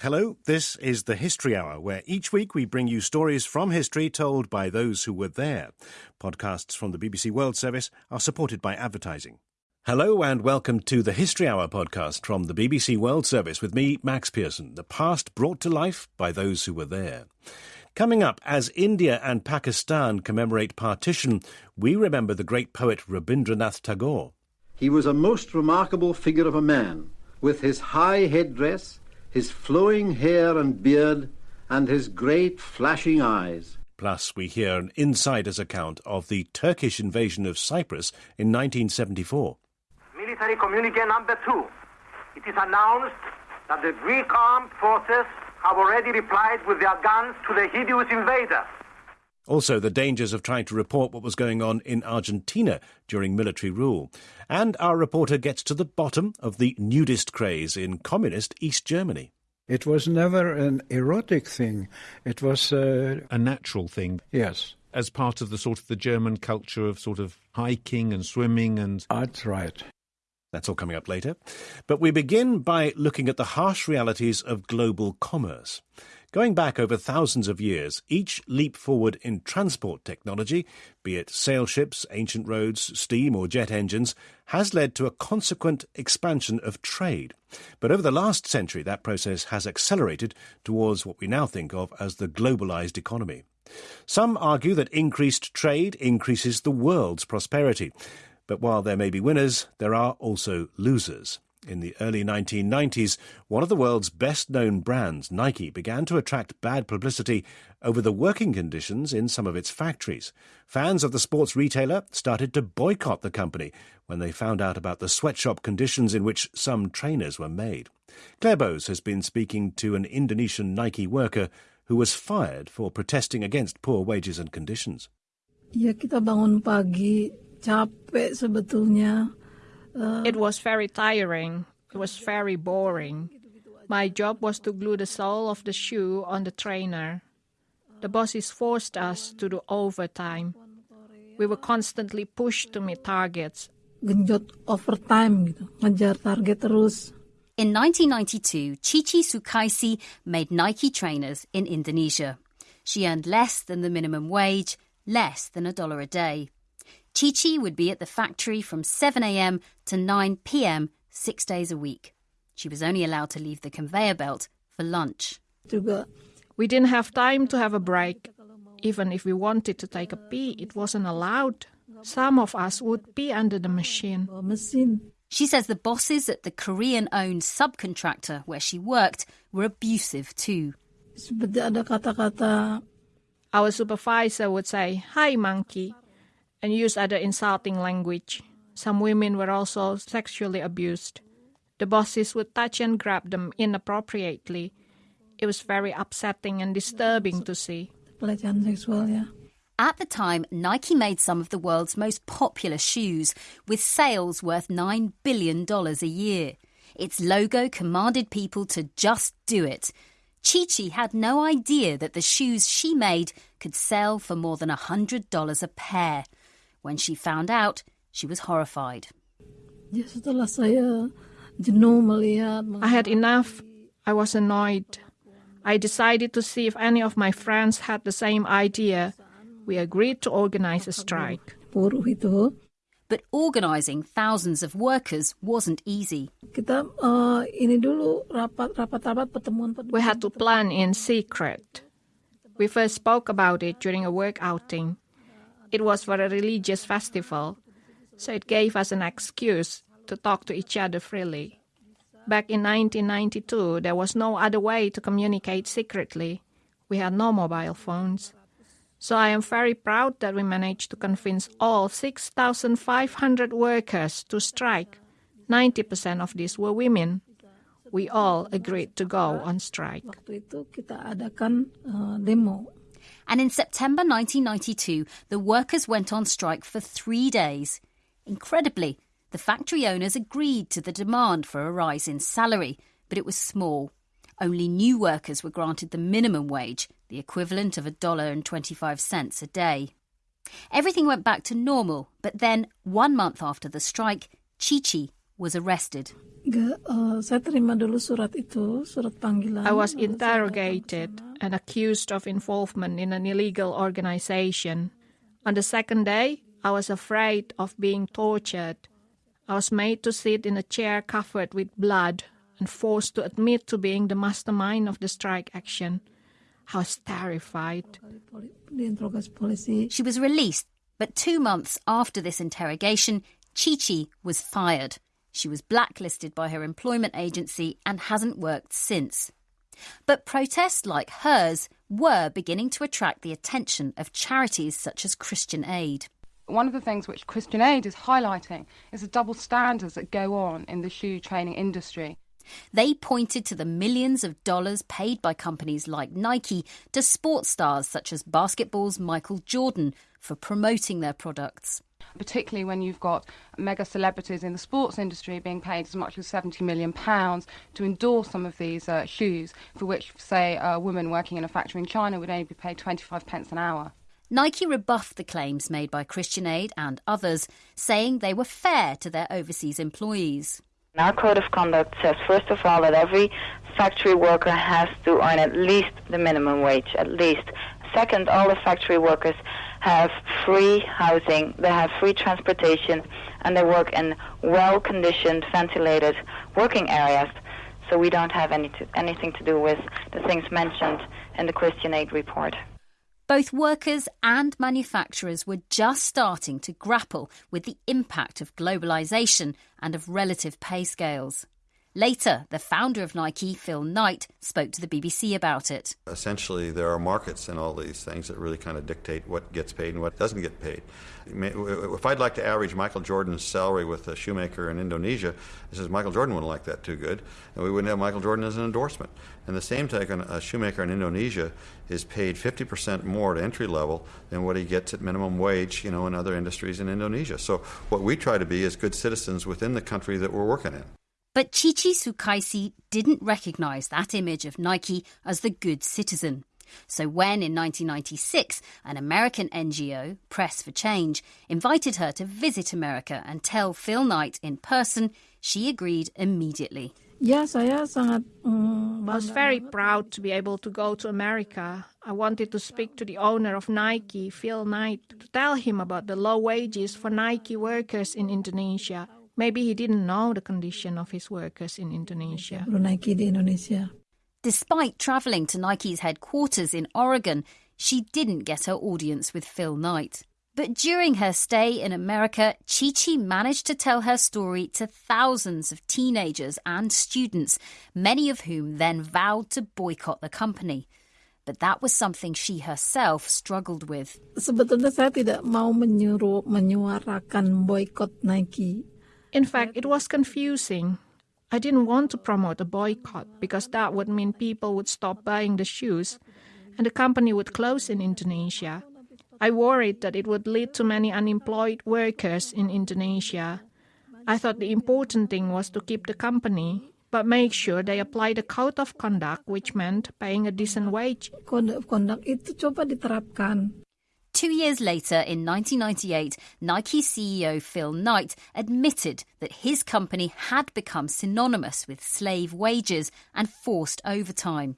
Hello, this is the History Hour, where each week we bring you stories from history told by those who were there. Podcasts from the BBC World Service are supported by advertising. Hello and welcome to the History Hour podcast from the BBC World Service with me, Max Pearson, the past brought to life by those who were there. Coming up, as India and Pakistan commemorate partition, we remember the great poet Rabindranath Tagore. He was a most remarkable figure of a man, with his high headdress, his flowing hair and beard, and his great flashing eyes. Plus, we hear an insider's account of the Turkish invasion of Cyprus in 1974. Military communique number two. It is announced that the Greek armed forces have already replied with their guns to the hideous invader. Also, the dangers of trying to report what was going on in Argentina during military rule. And our reporter gets to the bottom of the nudist craze in communist East Germany. It was never an erotic thing. It was uh, a natural thing. Yes. As part of the sort of the German culture of sort of hiking and swimming and. That's right. That's all coming up later. But we begin by looking at the harsh realities of global commerce. Going back over thousands of years, each leap forward in transport technology, be it sail ships, ancient roads, steam or jet engines, has led to a consequent expansion of trade. But over the last century, that process has accelerated towards what we now think of as the globalized economy. Some argue that increased trade increases the world's prosperity. But while there may be winners, there are also losers. In the early 1990s, one of the world's best known brands, Nike, began to attract bad publicity over the working conditions in some of its factories. Fans of the sports retailer started to boycott the company when they found out about the sweatshop conditions in which some trainers were made. Claire has been speaking to an Indonesian Nike worker who was fired for protesting against poor wages and conditions. Ya kita bangun pagi capek sebetulnya. It was very tiring. It was very boring. My job was to glue the sole of the shoe on the trainer. The bosses forced us to do overtime. We were constantly pushed to meet targets. Genjot overtime gitu, ngejar target terus. In 1992, Cici Sukaesih made Nike trainers in Indonesia. She earned less than the minimum wage, less than a dollar a day. Cici would be at the factory from 7am to 9pm six days a week. She was only allowed to leave the conveyor belt for lunch. We didn't have time to have a break. Even if we wanted to take a pee, it wasn't allowed. Some of us would pee under the machine. She says the bosses at the Korean owned subcontractor where she worked were abusive too. Our supervisor would say, Hi, monkey and use other insulting language. Some women were also sexually abused. The bosses would touch and grab them inappropriately. It was very upsetting and disturbing to see. At the time, Nike made some of the world's most popular shoes, with sales worth $9 billion a year. Its logo commanded people to just do it. Cici had no idea that the shoes she made could sell for more than $100 a pair. When she found out, she was horrified. I had enough. I was annoyed. I decided to see if any of my friends had the same idea. We agreed to organize a strike. But organizing thousands of workers wasn't easy. Uh, we had to plan in secret. We first spoke about it during a work outing. It was for a religious festival, so it gave us an excuse to talk to each other freely. Back in 1992, there was no other way to communicate secretly. We had no mobile phones. So I am very proud that we managed to convince all 6,500 workers to strike. 90% of these were women. We all agreed to go on strike. And in September 1992, the workers went on strike for three days. Incredibly, the factory owners agreed to the demand for a rise in salary, but it was small. Only new workers were granted the minimum wage, the equivalent of a dollar and 25 cents a day. Everything went back to normal, but then, one month after the strike, Cici was arrested. uh, saya terima dulu surat itu, surat panggilan. I was interrogated and accused of involvement in an illegal organization. On the second day, I was afraid of being tortured. I was made to sit in a chair covered with blood and forced to admit to being the mastermind of the strike action. I was terrified. She was released, but two months after this interrogation, Chichi was fired. She was blacklisted by her employment agency and hasn't worked since. But protests like hers were beginning to attract the attention of charities such as Christian Aid. One of the things which Christian Aid is highlighting is the double standards that go on in the shoe training industry. They pointed to the millions of dollars paid by companies like Nike to sports stars such as basketball's Michael Jordan for promoting their products particularly when you've got mega celebrities in the sports industry being paid as much as 70 million pounds to endorse some of these uh, shoes, for which, say, a woman working in a factory in China would only be paid 25 pence an hour. Nike rebuffed the claims made by Christian Aid and others, saying they were fair to their overseas employees. Our code of conduct says, first of all, that every factory worker has to earn at least the minimum wage, at least. Second, all the factory workers have free housing, they have free transportation, and they work in well conditioned, ventilated working areas. So we don't have any to, anything to do with the things mentioned in the Christian Aid report. Both workers and manufacturers were just starting to grapple with the impact of globalisation and of relative pay scales. Later, the founder of Nike, Phil Knight, spoke to the BBC about it. Essentially, there are markets in all these things that really kind of dictate what gets paid and what doesn't get paid. If I'd like to average Michael Jordan's salary with a shoemaker in Indonesia, it says Michael Jordan wouldn't like that too good, and we wouldn't have Michael Jordan as an endorsement. And the same token, a shoemaker in Indonesia is paid 50% more at entry level than what he gets at minimum wage, you know, in other industries in Indonesia. So what we try to be is good citizens within the country that we're working in. But Chichi Sukaesih didn't recognize that image of Nike as the good citizen. So when in 1996 an American NGO, Press for Change, invited her to visit America and tell Phil Knight in person, she agreed immediately. Ya, saya sangat I was very proud to be able to go to America. I wanted to speak to the owner of Nike, Phil Knight, to tell him about the low wages for Nike workers in Indonesia Maybe he didn't know the condition of his workers in Indonesia. Nike di Indonesia. Despite travelling to Nike's headquarters in Oregon, she didn't get her audience with Phil Knight. But during her stay in America, Chi Chi managed to tell her story to thousands of teenagers and students, many of whom then vowed to boycott the company. But that was something she herself struggled with. Sebetulnya saya tidak mau menyuruh menyuarakan boykot Nike in fact, it was confusing. I didn't want to promote a boycott because that would mean people would stop buying the shoes and the company would close in Indonesia. I worried that it would lead to many unemployed workers in Indonesia. I thought the important thing was to keep the company, but make sure they apply the code of conduct, which meant paying a decent wage. Code of conduct itu coba diterapkan. Two years later, in 1998, Nike CEO Phil Knight admitted that his company had become synonymous with slave wages and forced overtime.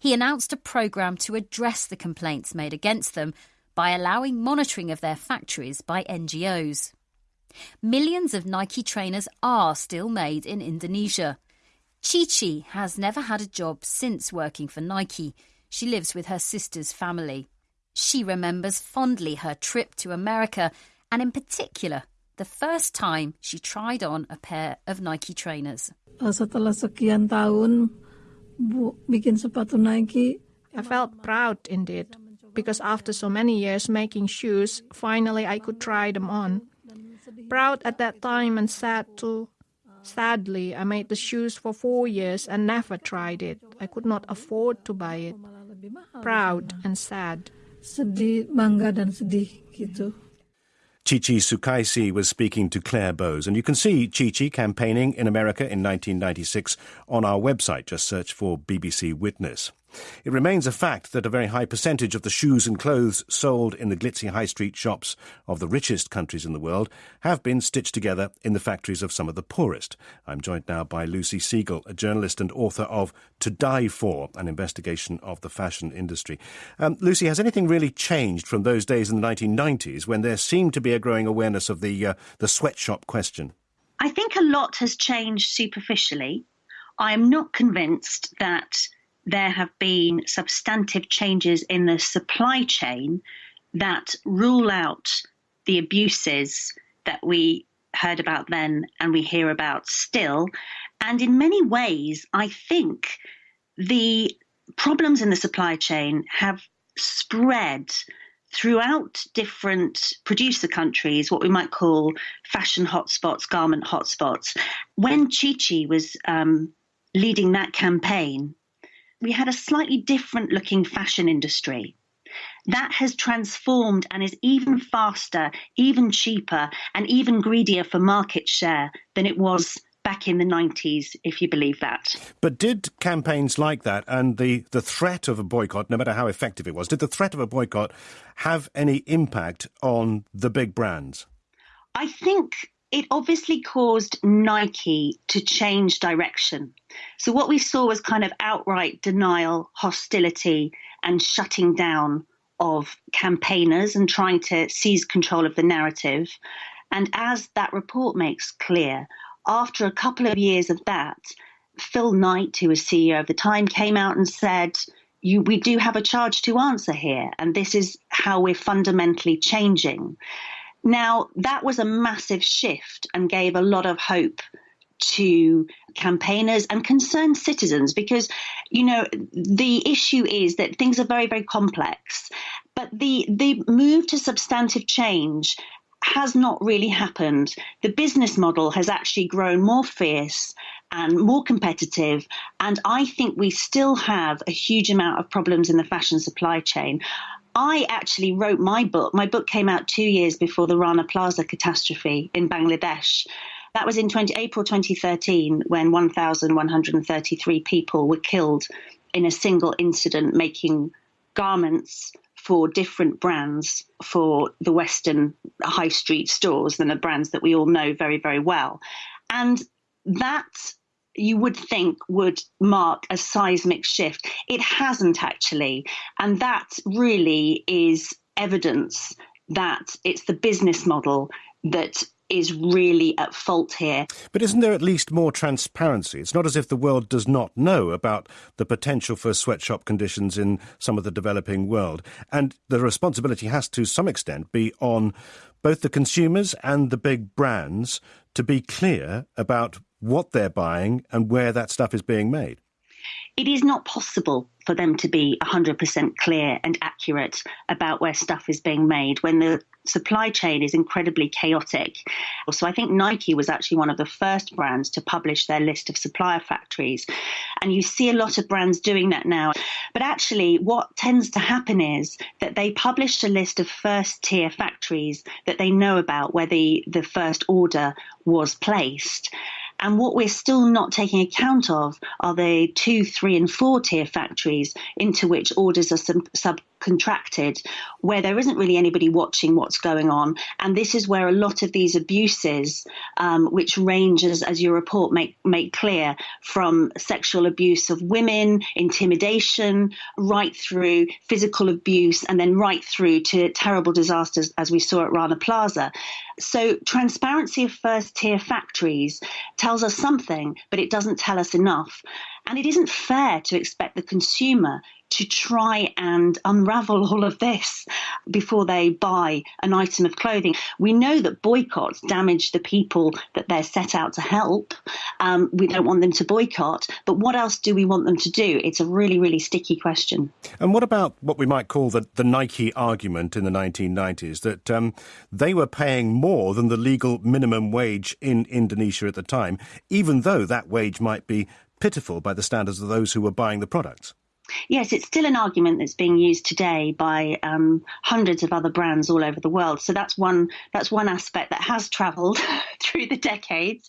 He announced a program to address the complaints made against them by allowing monitoring of their factories by NGOs. Millions of Nike trainers are still made in Indonesia. Chi Chi has never had a job since working for Nike. She lives with her sister's family. She remembers fondly her trip to America and, in particular, the first time she tried on a pair of Nike trainers. Uh, setelah sekian tahun bikin sepatu Nike, I felt proud indeed because after so many years making shoes, finally I could try them on. Proud at that time and sad too. Sadly, I made the shoes for four years and never tried it. I could not afford to buy it. Proud and sad sedih, bangga dan sedih gitu. Chichi Sukaesih was speaking to Claire Bowes, and you can see Chichi campaigning in America in 1996 on our website. Just search for BBC Witness. It remains a fact that a very high percentage of the shoes and clothes sold in the glitzy high street shops of the richest countries in the world have been stitched together in the factories of some of the poorest. I'm joined now by Lucy Siegle, a journalist and author of To Die For, an investigation of the fashion industry. Um, Lucy, has anything really changed from those days in the 1990s when there seemed to be a growing awareness of the, uh, the sweatshop question? I think a lot has changed superficially. I'm not convinced that there have been substantive changes in the supply chain that rule out the abuses that we heard about then and we hear about still. And in many ways, I think the problems in the supply chain have spread throughout different producer countries, what we might call fashion hotspots, garment hotspots. When Chi Chi was um, leading that campaign, we had a slightly different looking fashion industry. That has transformed and is even faster, even cheaper, and even greedier for market share than it was back in the 90s, if you believe that. But did campaigns like that and the, the threat of a boycott, no matter how effective it was, did the threat of a boycott have any impact on the big brands? I think it obviously caused Nike to change direction. So, what we saw was kind of outright denial, hostility, and shutting down of campaigners and trying to seize control of the narrative. And as that report makes clear, after a couple of years of that, Phil Knight, who was CEO of the time, came out and said, you, we do have a charge to answer here, and this is how we're fundamentally changing. Now, that was a massive shift and gave a lot of hope to campaigners and concerned citizens because, you know, the issue is that things are very, very complex. But the, the move to substantive change has not really happened. The business model has actually grown more fierce and more competitive. And I think we still have a huge amount of problems in the fashion supply chain. I actually wrote my book. My book came out two years before the Rana Plaza catastrophe in Bangladesh. That was in 20, April 2013 when 1,133 people were killed in a single incident making garments for different brands for the Western high street stores than the brands that we all know very, very well. And that you would think would mark a seismic shift. It hasn't actually. And that really is evidence that it's the business model that is really at fault here. But isn't there at least more transparency? It's not as if the world does not know about the potential for sweatshop conditions in some of the developing world. And the responsibility has to some extent be on both the consumers and the big brands to be clear about what they're buying and where that stuff is being made. It is not possible for them to be 100% clear and accurate about where stuff is being made when the supply chain is incredibly chaotic. So I think Nike was actually one of the first brands to publish their list of supplier factories. And you see a lot of brands doing that now. But actually, what tends to happen is that they publish a list of first tier factories that they know about where the, the first order was placed. And what we're still not taking account of are the two, three, and four tier factories into which orders are sub- subcontracted, where there isn't really anybody watching what's going on. And this is where a lot of these abuses, um, which ranges, as your report make, make clear, from sexual abuse of women, intimidation, right through physical abuse, and then right through to terrible disasters, as we saw at Rana Plaza. So, transparency of first tier factories tells us something, but it doesn't tell us enough. And it isn't fair to expect the consumer to try and unravel all of this before they buy an item of clothing. We know that boycotts damage the people that they're set out to help. Um, we don't want them to boycott, but what else do we want them to do? It's a really, really sticky question. And what about what we might call the, the Nike argument in the 1990s that um, they were paying more than the legal minimum wage in Indonesia at the time, even though that wage might be pitiful by the standards of those who were buying the products? Yes, it's still an argument that's being used today by um, hundreds of other brands all over the world. So that's one that's one aspect that has travelled through the decades.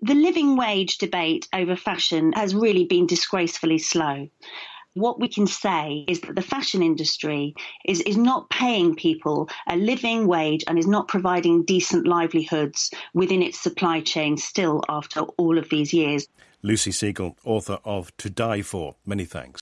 The living wage debate over fashion has really been disgracefully slow. what we can say is that the fashion industry is, is not paying people a living wage and is not providing decent livelihoods within its supply chain still after all of these years. Lucy Siegle, author of To Die For. Many thanks.